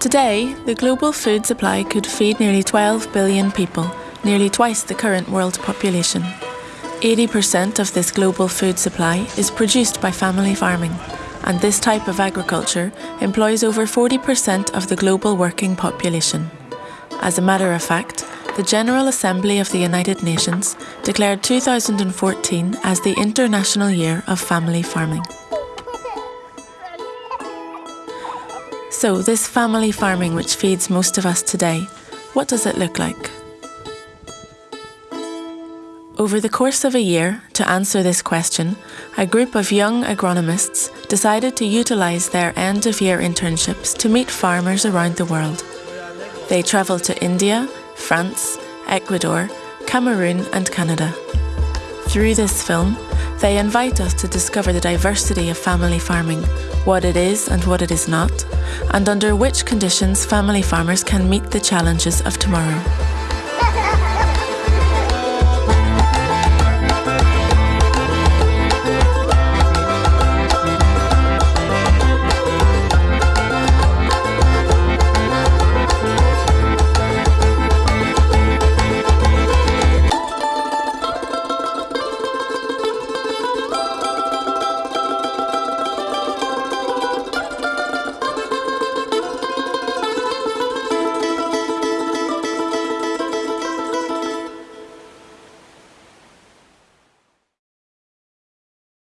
Today, the global food supply could feed nearly 12 billion people, nearly twice the current world population. 80% of this global food supply is produced by family farming, and this type of agriculture employs over 40% of the global working population. As a matter of fact, the General Assembly of the United Nations declared 2014 as the International Year of Family Farming. So, this family farming which feeds most of us today, what does it look like? Over the course of a year, to answer this question, a group of young agronomists decided to utilise their end of year internships to meet farmers around the world. They travelled to India, France, Ecuador, Cameroon, and Canada. Through this film, they invite us to discover the diversity of family farming, what it is and what it is not, and under which conditions family farmers can meet the challenges of tomorrow.